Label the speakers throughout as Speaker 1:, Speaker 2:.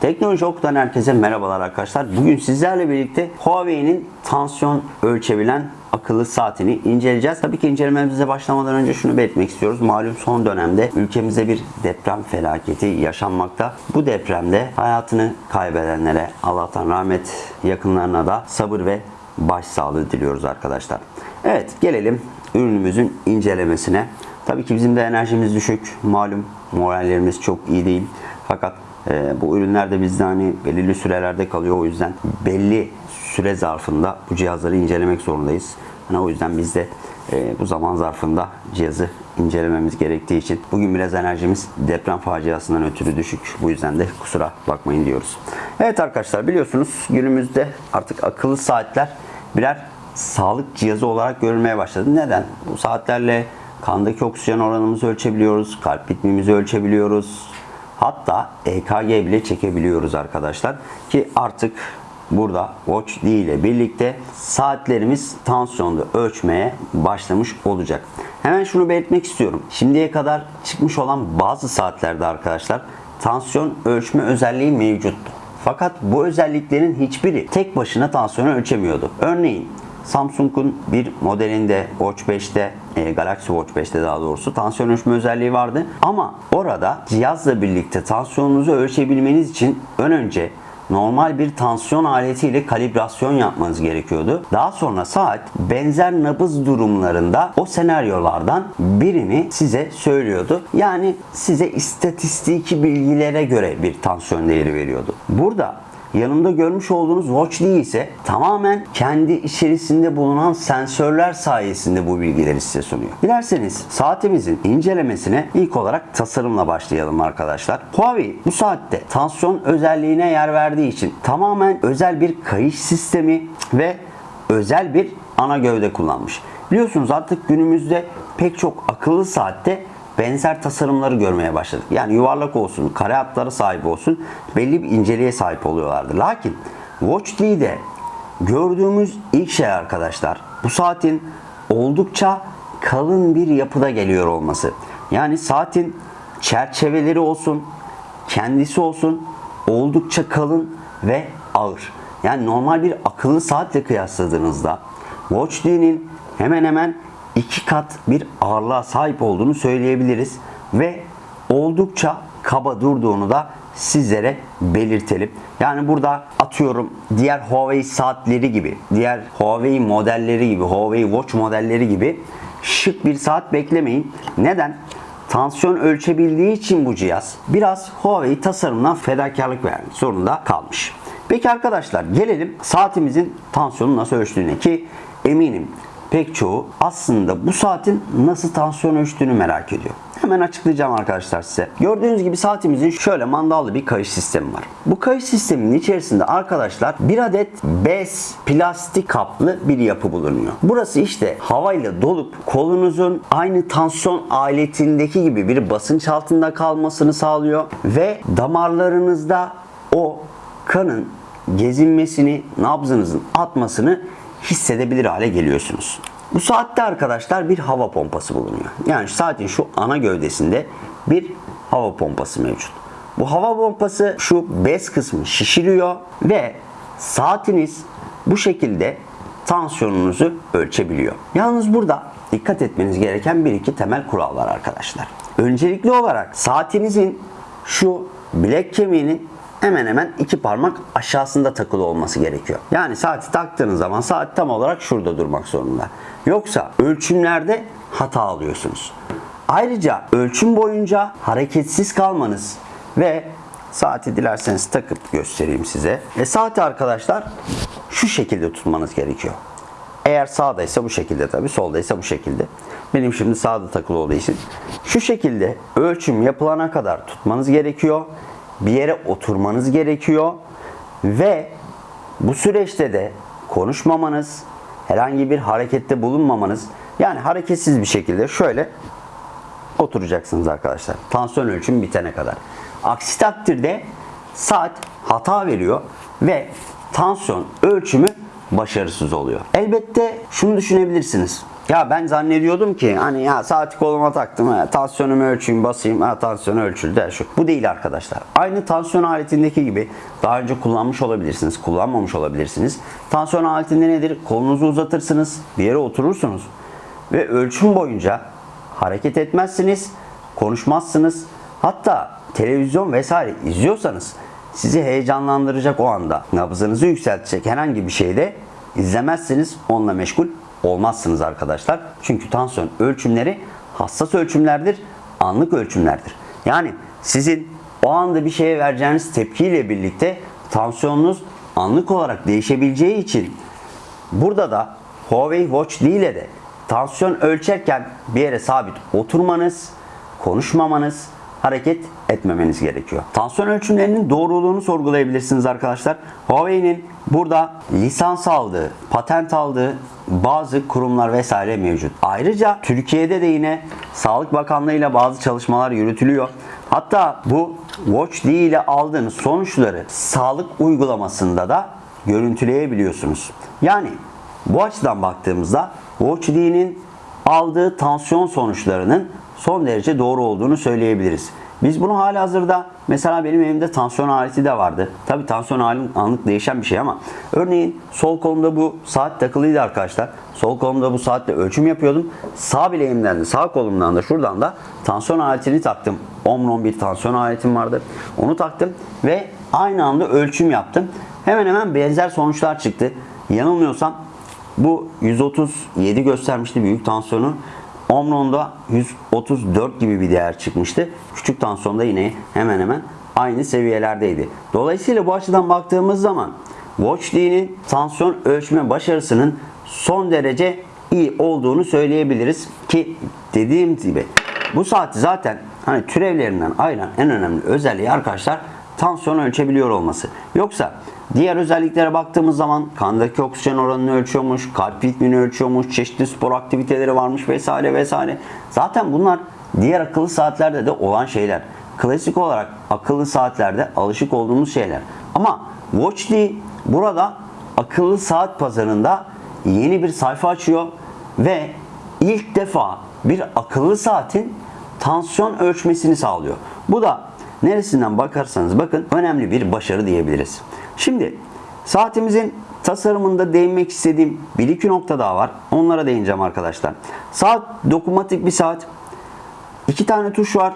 Speaker 1: Teknoloji Oku'dan herkese merhabalar arkadaşlar. Bugün sizlerle birlikte Huawei'nin tansiyon ölçebilen akıllı saatini inceleyeceğiz. Tabii ki incelememize başlamadan önce şunu belirtmek istiyoruz. Malum son dönemde ülkemizde bir deprem felaketi yaşanmakta. Bu depremde hayatını kaybedenlere Allah'tan rahmet, yakınlarına da sabır ve başsağlığı diliyoruz arkadaşlar. Evet gelelim ürünümüzün incelemesine. Tabii ki bizim de enerjimiz düşük. Malum morallerimiz çok iyi değil. Fakat e, bu ürünler de bizde hani belirli sürelerde kalıyor. O yüzden belli süre zarfında bu cihazları incelemek zorundayız. Hani o yüzden biz de e, bu zaman zarfında cihazı incelememiz gerektiği için bugün biraz enerjimiz deprem faciasından ötürü düşük. Bu yüzden de kusura bakmayın diyoruz. Evet arkadaşlar biliyorsunuz günümüzde artık akıllı saatler birer sağlık cihazı olarak görülmeye başladı. Neden? Bu saatlerle kandaki oksijen oranımızı ölçebiliyoruz, kalp ritmimizi ölçebiliyoruz. Hatta EKG bile çekebiliyoruz arkadaşlar. Ki artık burada Watch D ile birlikte saatlerimiz tansiyonu ölçmeye başlamış olacak. Hemen şunu belirtmek istiyorum. Şimdiye kadar çıkmış olan bazı saatlerde arkadaşlar tansiyon ölçme özelliği mevcuttu. Fakat bu özelliklerin hiçbiri tek başına tansiyonu ölçemiyordu. Örneğin Samsung'un bir modelinde Watch 5'te e, Galaxy Watch 5'te daha doğrusu tansiyon ölçme özelliği vardı. Ama orada cihazla birlikte tansiyonunuzu ölçebilmeniz için ön önce normal bir tansiyon aletiyle kalibrasyon yapmanız gerekiyordu. Daha sonra saat benzer nabız durumlarında o senaryolardan birini size söylüyordu. Yani size istatistiki bilgilere göre bir tansiyon değeri veriyordu. Burada Yanımda görmüş olduğunuz Watch D ise tamamen kendi içerisinde bulunan sensörler sayesinde bu bilgileri size sunuyor. Dilerseniz saatimizin incelemesine ilk olarak tasarımla başlayalım arkadaşlar. Huawei bu saatte tansiyon özelliğine yer verdiği için tamamen özel bir kayış sistemi ve özel bir ana gövde kullanmış. Biliyorsunuz artık günümüzde pek çok akıllı saatte benzer tasarımları görmeye başladık. Yani yuvarlak olsun, kare hatlara sahip olsun belli bir inceliğe sahip oluyorlardı. Lakin Watch D'de gördüğümüz ilk şey arkadaşlar bu saatin oldukça kalın bir yapıda geliyor olması. Yani saatin çerçeveleri olsun, kendisi olsun oldukça kalın ve ağır. Yani normal bir akıllı saatle kıyasladığınızda Watch D'nin hemen hemen iki kat bir ağırlığa sahip olduğunu söyleyebiliriz ve oldukça kaba durduğunu da sizlere belirtelim. Yani burada atıyorum diğer Huawei saatleri gibi, diğer Huawei modelleri gibi, Huawei Watch modelleri gibi şık bir saat beklemeyin. Neden? Tansiyon ölçebildiği için bu cihaz biraz Huawei tasarımından fedakarlık vermek zorunda kalmış. Peki arkadaşlar gelelim saatimizin tansiyonu nasıl ölçtüğüne ki eminim pek çoğu aslında bu saatin nasıl tansiyon ölçtüğünü merak ediyor. Hemen açıklayacağım arkadaşlar size. Gördüğünüz gibi saatimizin şöyle mandallı bir kayış sistemi var. Bu kayış sisteminin içerisinde arkadaşlar bir adet bez plastik kaplı bir yapı bulunuyor. Burası işte havayla dolup kolunuzun aynı tansiyon aletindeki gibi bir basınç altında kalmasını sağlıyor ve damarlarınızda o kanın gezinmesini, nabzınızın atmasını hissedebilir hale geliyorsunuz. Bu saatte arkadaşlar bir hava pompası bulunuyor. Yani saatin şu ana gövdesinde bir hava pompası mevcut. Bu hava pompası şu bez kısmı şişiriyor ve saatiniz bu şekilde tansiyonunuzu ölçebiliyor. Yalnız burada dikkat etmeniz gereken bir iki temel kural var arkadaşlar. Öncelikli olarak saatinizin şu bilek kemiğinin hemen hemen iki parmak aşağısında takılı olması gerekiyor. Yani saati taktığınız zaman saat tam olarak şurada durmak zorunda. Yoksa ölçümlerde hata alıyorsunuz. Ayrıca ölçüm boyunca hareketsiz kalmanız ve saati dilerseniz takıp göstereyim size. E saati arkadaşlar şu şekilde tutmanız gerekiyor. Eğer sağdaysa bu şekilde tabii, soldaysa bu şekilde. Benim şimdi sağda takılı olduğu için şu şekilde ölçüm yapılana kadar tutmanız gerekiyor bir yere oturmanız gerekiyor ve bu süreçte de konuşmamanız, herhangi bir harekette bulunmamanız yani hareketsiz bir şekilde şöyle oturacaksınız arkadaşlar. Tansiyon ölçümü bitene kadar. Aksi takdirde saat hata veriyor ve tansiyon ölçümü başarısız oluyor. Elbette şunu düşünebilirsiniz. Ya ben zannediyordum ki hani ya saati koluma taktım, tansiyonumu ölçeyim, basayım, ha, tansiyon ölçüldü. ha, Şu. Bu değil arkadaşlar. Aynı tansiyon aletindeki gibi daha önce kullanmış olabilirsiniz, kullanmamış olabilirsiniz. Tansiyon aletinde nedir? Kolunuzu uzatırsınız, bir yere oturursunuz ve ölçüm boyunca hareket etmezsiniz, konuşmazsınız. Hatta televizyon vesaire izliyorsanız sizi heyecanlandıracak o anda nabzınızı yükseltecek herhangi bir şeyde izlemezsiniz, onunla meşgul olmazsınız arkadaşlar. Çünkü tansiyon ölçümleri hassas ölçümlerdir, anlık ölçümlerdir. Yani sizin o anda bir şeye vereceğiniz tepkiyle birlikte tansiyonunuz anlık olarak değişebileceği için burada da Huawei Watch değil de tansiyon ölçerken bir yere sabit oturmanız, konuşmamanız, hareket etmemeniz gerekiyor. Tansiyon ölçümlerinin doğruluğunu sorgulayabilirsiniz arkadaşlar. Huawei'nin burada lisans aldığı, patent aldığı bazı kurumlar vesaire mevcut. Ayrıca Türkiye'de de yine Sağlık Bakanlığı ile bazı çalışmalar yürütülüyor. Hatta bu Watch D ile aldığınız sonuçları sağlık uygulamasında da görüntüleyebiliyorsunuz. Yani bu açıdan baktığımızda Watch D'nin aldığı tansiyon sonuçlarının son derece doğru olduğunu söyleyebiliriz. Biz bunu hala hazırda mesela benim evimde tansiyon aleti de vardı. Tabi tansiyon halim anlık değişen bir şey ama örneğin sol kolumda bu saat takılıydı arkadaşlar. Sol kolumda bu saatle ölçüm yapıyordum. Sağ bileğimden de sağ kolumdan da şuradan da tansiyon aletini taktım. Omron bir tansiyon aletim vardı. Onu taktım ve aynı anda ölçüm yaptım. Hemen hemen benzer sonuçlar çıktı. Yanılmıyorsam bu 137 göstermişti büyük tansiyonu. Omron'da 134 gibi bir değer çıkmıştı. Küçük tansiyonda yine hemen hemen aynı seviyelerdeydi. Dolayısıyla bu açıdan baktığımız zaman Watch tansiyon ölçme başarısının son derece iyi olduğunu söyleyebiliriz ki dediğim gibi bu saati zaten hani türevlerinden ayıran en önemli özelliği arkadaşlar tansiyon ölçebiliyor olması. Yoksa diğer özelliklere baktığımız zaman kandaki oksijen oranını ölçüyormuş, kalp ritmini ölçüyormuş, çeşitli spor aktiviteleri varmış vesaire vesaire. Zaten bunlar diğer akıllı saatlerde de olan şeyler. Klasik olarak akıllı saatlerde alışık olduğumuz şeyler. Ama Watch D burada akıllı saat pazarında yeni bir sayfa açıyor ve ilk defa bir akıllı saatin tansiyon ölçmesini sağlıyor. Bu da neresinden bakarsanız bakın önemli bir başarı diyebiliriz. Şimdi saatimizin tasarımında değinmek istediğim bir iki nokta daha var. Onlara değineceğim arkadaşlar. Saat dokunmatik bir saat. İki tane tuş var.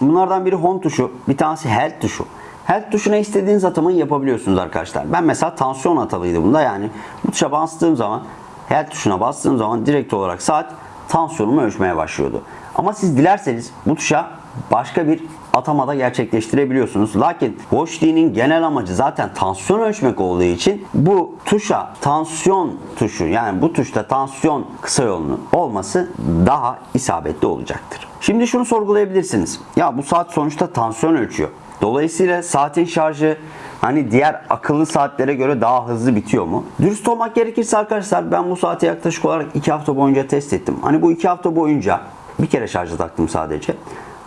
Speaker 1: Bunlardan biri home tuşu, bir tanesi health tuşu. Health tuşuna istediğiniz atamayı yapabiliyorsunuz arkadaşlar. Ben mesela tansiyon atalıydı bunda yani. Bu tuşa bastığım zaman, health tuşuna bastığım zaman direkt olarak saat tansiyonumu ölçmeye başlıyordu. Ama siz dilerseniz bu tuşa başka bir atamada gerçekleştirebiliyorsunuz. Lakin Watch genel amacı zaten tansiyon ölçmek olduğu için bu tuşa tansiyon tuşu yani bu tuşta tansiyon kısa yolunu olması daha isabetli olacaktır. Şimdi şunu sorgulayabilirsiniz. Ya bu saat sonuçta tansiyon ölçüyor. Dolayısıyla saatin şarjı hani diğer akıllı saatlere göre daha hızlı bitiyor mu? Dürüst olmak gerekirse arkadaşlar ben bu saati yaklaşık olarak 2 hafta boyunca test ettim. Hani bu 2 hafta boyunca bir kere şarja taktım sadece.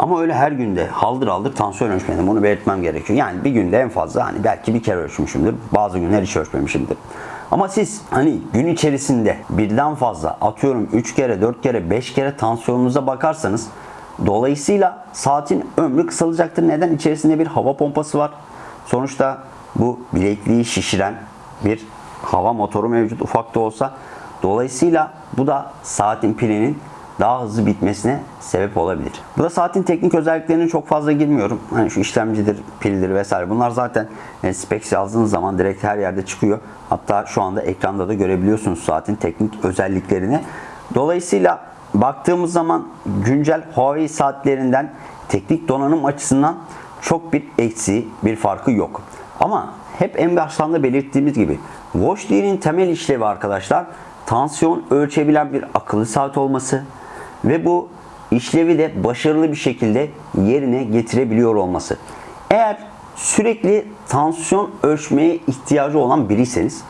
Speaker 1: Ama öyle her günde haldır haldır tansiyon ölçmedim. Onu belirtmem gerekiyor. Yani bir günde en fazla hani belki bir kere ölçmüşümdür. Bazı günler hiç ölçmemişimdir. Ama siz hani gün içerisinde birden fazla atıyorum 3 kere, 4 kere, 5 kere tansiyonunuza bakarsanız dolayısıyla saatin ömrü kısalacaktır. Neden? İçerisinde bir hava pompası var. Sonuçta bu bilekliği şişiren bir hava motoru mevcut ufak da olsa. Dolayısıyla bu da saatin pilinin daha hızlı bitmesine sebep olabilir. Burada saatin teknik özelliklerine çok fazla girmiyorum. Hani şu işlemcidir, pildir vesaire. Bunlar zaten e, specs yazdığınız zaman direkt her yerde çıkıyor. Hatta şu anda ekranda da görebiliyorsunuz saatin teknik özelliklerini. Dolayısıyla baktığımız zaman güncel Huawei saatlerinden teknik donanım açısından çok bir eksiği, bir farkı yok. Ama hep en baştan da belirttiğimiz gibi Watch D'nin temel işlevi arkadaşlar tansiyon ölçebilen bir akıllı saat olması ve bu işlevi de başarılı bir şekilde yerine getirebiliyor olması. Eğer sürekli tansiyon ölçmeye ihtiyacı olan biriyseniz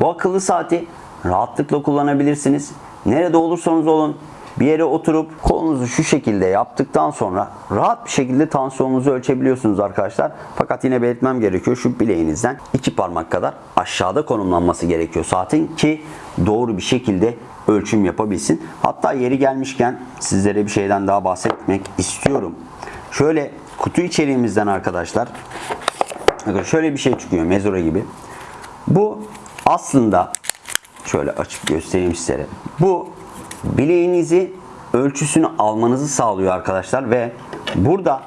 Speaker 1: bu akıllı saati rahatlıkla kullanabilirsiniz. Nerede olursanız olun bir yere oturup kolunuzu şu şekilde yaptıktan sonra rahat bir şekilde tansiyonunuzu ölçebiliyorsunuz arkadaşlar. Fakat yine belirtmem gerekiyor şu bileğinizden iki parmak kadar aşağıda konumlanması gerekiyor saatin ki doğru bir şekilde ölçüm yapabilsin. Hatta yeri gelmişken sizlere bir şeyden daha bahsetmek istiyorum. Şöyle kutu içeriğimizden arkadaşlar şöyle bir şey çıkıyor mezura gibi. Bu aslında şöyle açıp göstereyim sizlere. Bu bileğinizi ölçüsünü almanızı sağlıyor arkadaşlar ve burada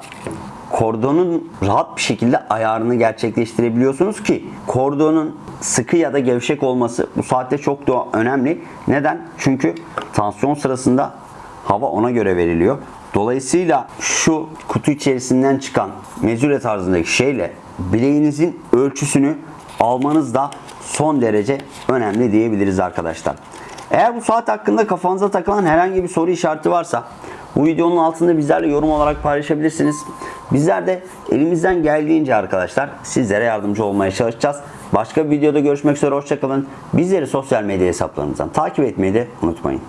Speaker 1: kordonun rahat bir şekilde ayarını gerçekleştirebiliyorsunuz ki kordonun sıkı ya da gevşek olması bu saatte çok da önemli. Neden? Çünkü tansiyon sırasında hava ona göre veriliyor. Dolayısıyla şu kutu içerisinden çıkan mezure tarzındaki şeyle bileğinizin ölçüsünü almanız da son derece önemli diyebiliriz arkadaşlar. Eğer bu saat hakkında kafanıza takılan herhangi bir soru işareti varsa bu videonun altında bizlerle yorum olarak paylaşabilirsiniz. Bizler de elimizden geldiğince arkadaşlar sizlere yardımcı olmaya çalışacağız. Başka bir videoda görüşmek üzere hoşçakalın. Bizleri sosyal medya hesaplarımızdan takip etmeyi de unutmayın.